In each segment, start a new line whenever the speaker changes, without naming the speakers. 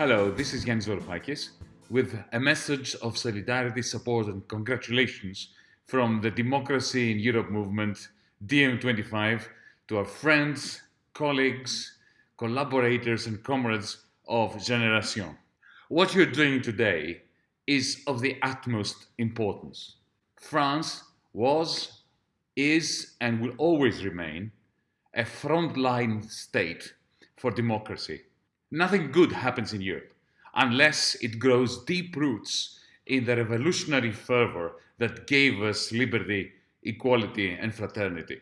Hello, this is Yanis Varoufakis with a message of solidarity, support and congratulations from the Democracy in Europe movement, DiEM25, to our friends, colleagues, collaborators and comrades of Generation. What you're doing today is of the utmost importance. France was, is and will always remain a frontline state for democracy Nothing good happens in Europe unless it grows deep roots in the revolutionary fervor that gave us liberty, equality and fraternity.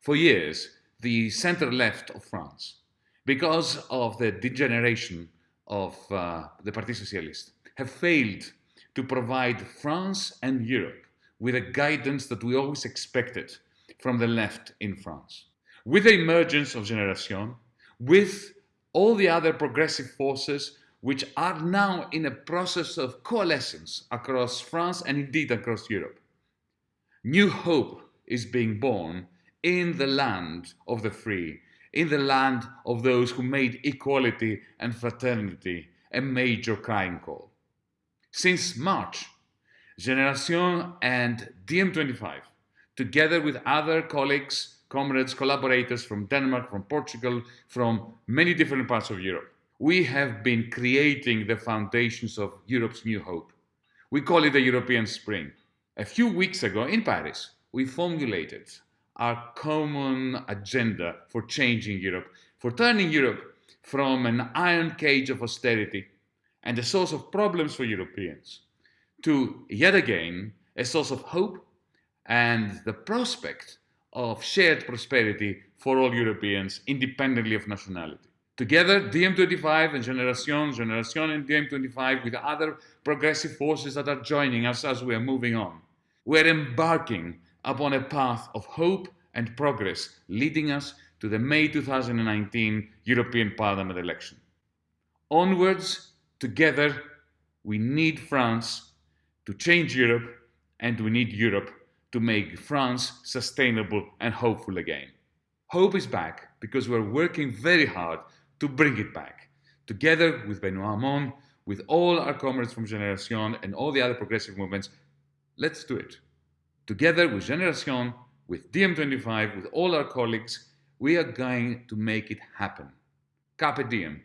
For years, the center-left of France, because of the degeneration of uh, the Parti Socialiste, have failed to provide France and Europe with a guidance that we always expected from the left in France. With the emergence of Generation, with all the other progressive forces which are now in a process of coalescence across France and indeed across Europe. New hope is being born in the land of the free, in the land of those who made equality and fraternity a major crying call. Since March, Generation and DiEM25, together with other colleagues comrades, collaborators from Denmark, from Portugal, from many different parts of Europe. We have been creating the foundations of Europe's new hope. We call it the European Spring. A few weeks ago in Paris, we formulated our common agenda for changing Europe, for turning Europe from an iron cage of austerity and a source of problems for Europeans to yet again a source of hope and the prospect of shared prosperity for all Europeans, independently of nationality. Together, DiEM25 and Generation, Generation and DiEM25 with other progressive forces that are joining us as we are moving on. We're embarking upon a path of hope and progress leading us to the May 2019 European Parliament election. Onwards, together, we need France to change Europe and we need Europe to make France sustainable and hopeful again. Hope is back because we're working very hard to bring it back. Together with Benoit Hamon, with all our comrades from Generation and all the other progressive movements, let's do it. Together with Generation, with DiEM25, with all our colleagues, we are going to make it happen. Carpe diem.